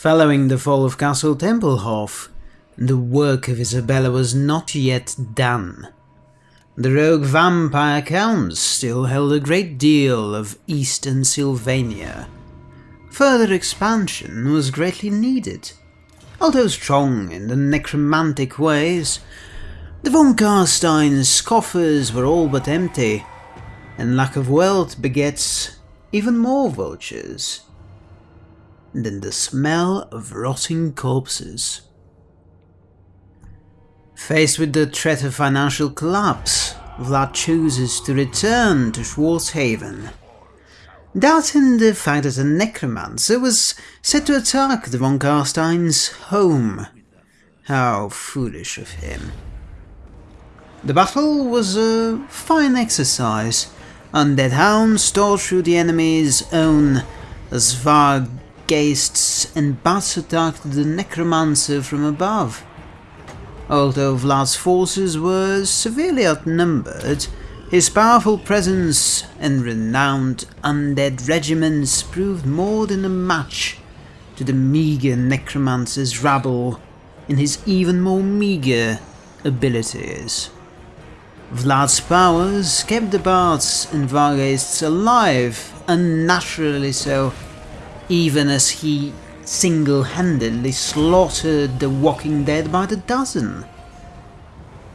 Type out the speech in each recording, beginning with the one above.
Following the fall of Castle Templehof, the work of Isabella was not yet done. The rogue vampire counts still held a great deal of eastern Sylvania. Further expansion was greatly needed. Although strong in the necromantic ways, the von Carstein's coffers were all but empty, and lack of wealth begets even more vultures than the smell of rotting corpses. Faced with the threat of financial collapse, Vlad chooses to return to Schwartzhafen. Doubting the fact that a necromancer was set to attack the von Carstein's home. How foolish of him. The battle was a fine exercise. Undead hounds tore through the enemy's own Svargheists and bats attacked the necromancer from above. Although Vlad's forces were severely outnumbered, his powerful presence and renowned undead regiments proved more than a match to the meagre necromancer's rabble in his even more meagre abilities. Vlad's powers kept the bards and Vargheists alive, unnaturally so, even as he single-handedly slaughtered the walking dead by the dozen.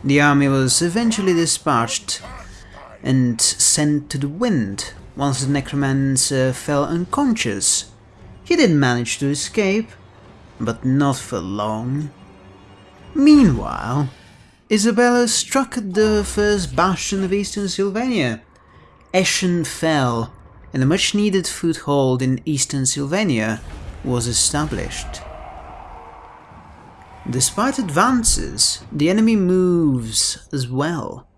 The army was eventually dispatched and sent to the wind once the necromancer fell unconscious. He didn't manage to escape, but not for long. Meanwhile, Isabella struck at the first bastion of eastern Sylvania. Eschen fell, and a much-needed foothold in eastern Sylvania was established. Despite advances, the enemy moves as well.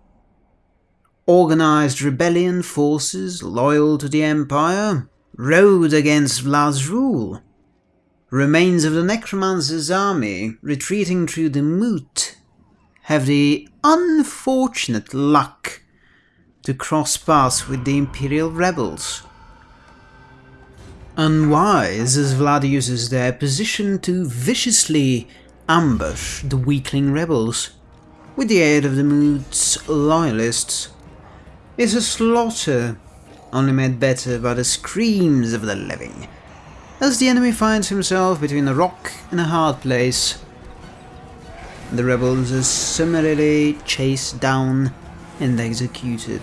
Organized rebellion forces loyal to the Empire rode against Vlad's rule. Remains of the Necromancer's army retreating through the moat have the unfortunate luck to cross paths with the Imperial rebels. Unwise as Vlad uses their position to viciously ambush the weakling rebels, with the aid of the mood's loyalists, is a slaughter only made better by the screams of the living, as the enemy finds himself between a rock and a hard place the rebels are summarily chased down and executed.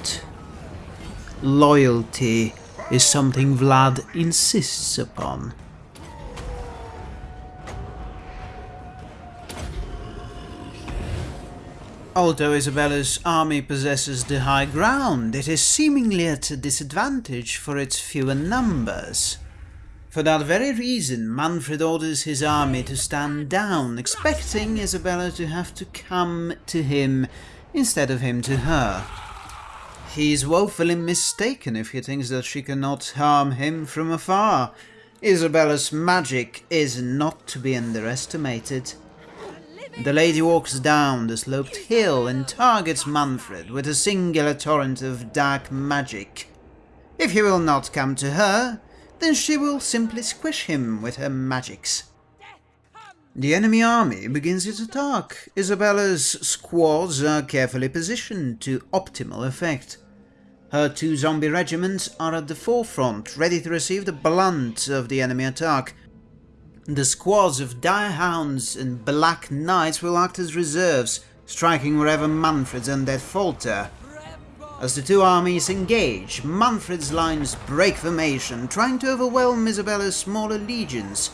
Loyalty is something Vlad insists upon. Although Isabella's army possesses the high ground, it is seemingly at a disadvantage for its fewer numbers. For that very reason, Manfred orders his army to stand down, expecting Isabella to have to come to him instead of him to her. He is woefully mistaken if he thinks that she cannot harm him from afar. Isabella's magic is not to be underestimated. The lady walks down the sloped hill and targets Manfred with a singular torrent of dark magic. If he will not come to her, then she will simply squish him with her magics. The enemy army begins its attack. Isabella's squads are carefully positioned to optimal effect. Her two zombie regiments are at the forefront, ready to receive the blunt of the enemy attack. The squads of dire hounds and black knights will act as reserves, striking wherever Manfred's undead falter. As the two armies engage, Manfred's lines break formation, trying to overwhelm Isabella's smaller legions.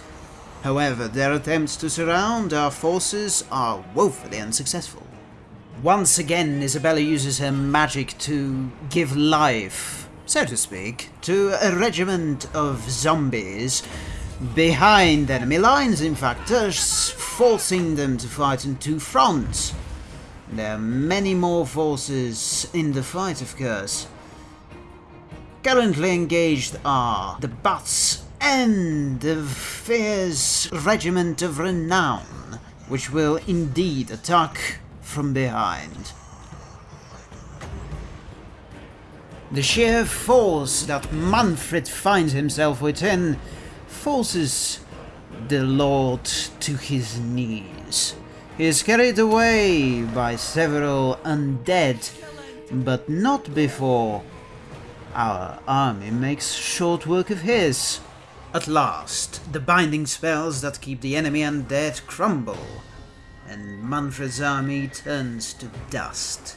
However, their attempts to surround our forces are woefully unsuccessful. Once again, Isabella uses her magic to give life, so to speak, to a regiment of zombies behind enemy lines, in fact, thus forcing them to fight in two fronts. There are many more forces in the fight, of course. Currently engaged are the Bats and the fierce Regiment of Renown, which will indeed attack from behind. The sheer force that Manfred finds himself within forces the Lord to his knees. He is carried away by several undead, but not before our army makes short work of his. At last, the binding spells that keep the enemy undead crumble, and Manfred's army turns to dust.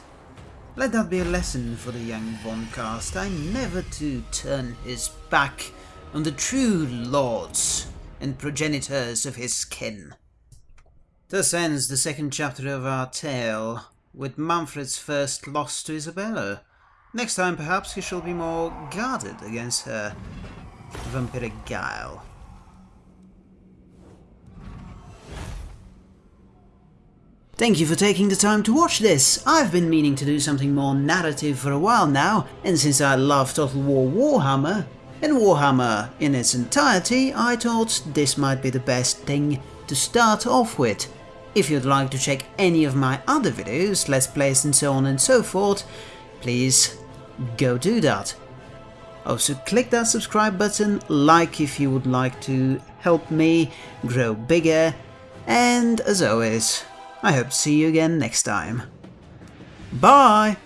Let that be a lesson for the young Von Carstein never to turn his back on the true lords and progenitors of his kin. Thus ends the second chapter of our tale, with Manfred's first loss to Isabella. Next time perhaps he shall be more guarded against her vampiric guile. Thank you for taking the time to watch this. I've been meaning to do something more narrative for a while now, and since I love Total War Warhammer, and Warhammer in its entirety, I thought this might be the best thing to start off with. If you'd like to check any of my other videos, let's plays and so on and so forth, please go do that. Also click that subscribe button, like if you would like to help me grow bigger, and as always, I hope to see you again next time. Bye!